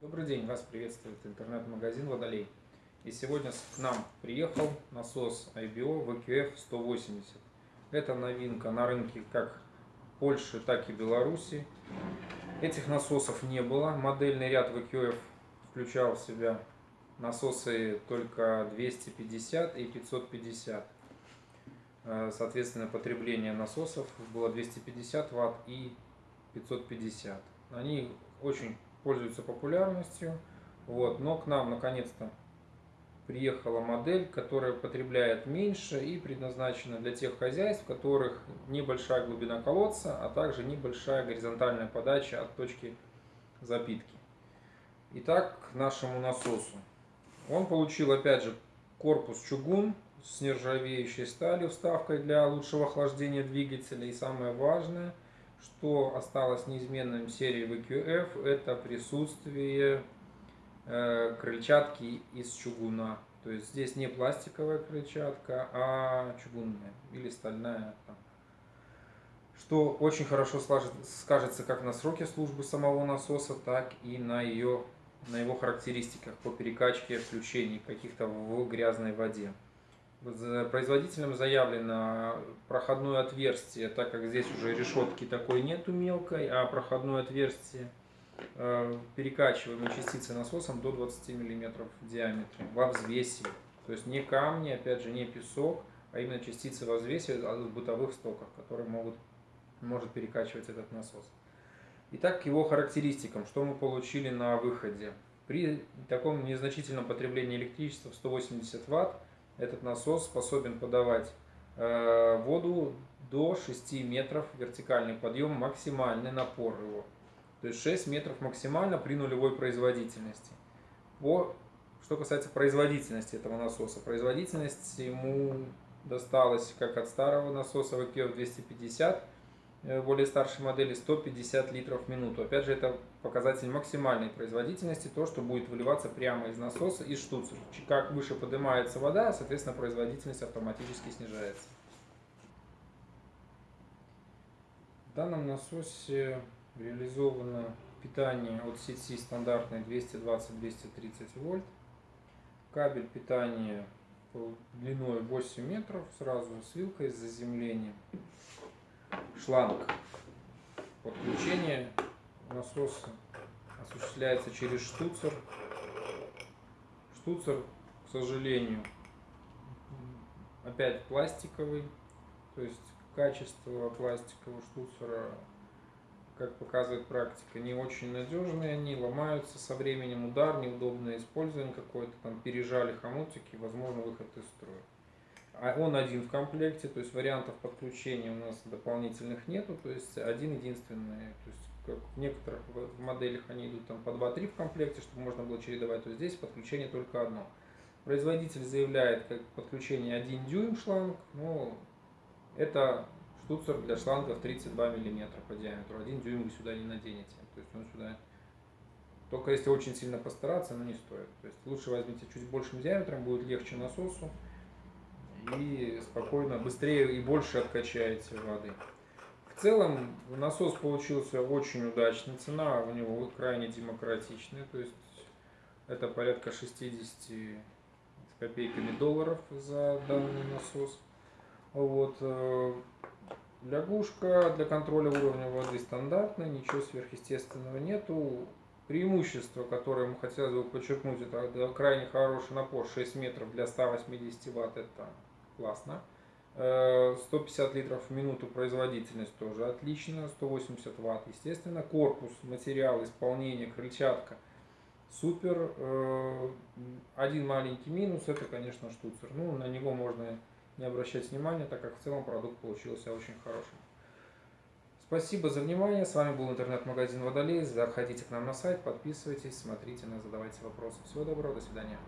Добрый день, вас приветствует интернет-магазин Водолей. И сегодня к нам приехал насос IBO VQF 180. Это новинка на рынке как Польши, так и Беларуси. Этих насосов не было. Модельный ряд VQF включал в себя насосы только 250 и 550. Э, соответственно, потребление насосов было 250 Вт и 550. Они очень пользуются популярностью. Вот, но к нам наконец-то приехала модель, которая потребляет меньше и предназначена для тех хозяйств, у которых небольшая глубина колодца, а также небольшая горизонтальная подача от точки запитки. Итак, к нашему насосу. Он получил опять же корпус чугун с нержавеющей сталью, вставкой для лучшего охлаждения двигателя. И самое важное – что осталось неизменным в серии VQF, это присутствие э, крыльчатки из чугуна. То есть здесь не пластиковая крыльчатка, а чугунная или стальная. Что очень хорошо скажется как на сроке службы самого насоса, так и на, ее, на его характеристиках по перекачке включений каких-то в грязной воде. Производителем заявлено проходное отверстие, так как здесь уже решетки такой нету мелкой, а проходное отверстие э, перекачиваемой частицы насосом до 20 мм в диаметре во взвесе. То есть не камни, опять же, не песок, а именно частицы во взвесе в бытовых стоках, которые могут, может перекачивать этот насос. Итак, к его характеристикам, что мы получили на выходе. При таком незначительном потреблении электричества в 180 Вт этот насос способен подавать э, воду до 6 метров вертикальный подъем, максимальный напор его. То есть 6 метров максимально при нулевой производительности. По, что касается производительности этого насоса, производительность ему досталась как от старого насоса VQF 250 Э, более старшей модели 150 литров в минуту. Опять же, это показатель максимальной производительности, то, что будет выливаться прямо из насоса, из штуцера. Как выше поднимается вода, соответственно, производительность автоматически снижается. В данном насосе реализовано питание от сети стандартной 220-230 вольт. Кабель питания длиной 8 метров, сразу с вилкой с заземлением шланг. Подключение насоса осуществляется через штуцер. Штуцер, к сожалению, опять пластиковый, то есть качество пластикового штуцера, как показывает практика, не очень надежные, они ломаются со временем, удар, неудобное использование какое-то, там пережали хомутики, возможно выход из строя. А он один в комплекте, то есть вариантов подключения у нас дополнительных нету, то есть один единственный. То есть как в некоторых моделях они идут там по 2-3 в комплекте, чтобы можно было чередовать, то здесь подключение только одно. Производитель заявляет как подключение 1 дюйм шланг, но это штуцер для шлангов 32 мм по диаметру. 1 дюйм вы сюда не наденете. То есть он сюда только если очень сильно постараться, но не стоит. То есть лучше возьмите чуть большим диаметром, будет легче насосу и спокойно, быстрее и больше откачаете воды. В целом насос получился очень удачный, цена у него крайне демократичная, то есть это порядка 60 с копейками долларов за данный насос. Вот. Э, лягушка для контроля уровня воды стандартная, ничего сверхъестественного нету. Преимущество, которое мы хотелось бы подчеркнуть, это крайне хороший напор 6 метров для 180 ватт, это классно. 150 э, литров в минуту производительность тоже отлично, 180 ватт, естественно. Корпус, материал, исполнение, крыльчатка супер. Э, один маленький минус, это, конечно, штуцер. Ну, на него можно не обращать внимания, так как в целом продукт получился очень хорошим. Спасибо за внимание. С вами был интернет-магазин Водолей. Заходите к нам на сайт, подписывайтесь, смотрите задавайте вопросы. Всего доброго, до свидания.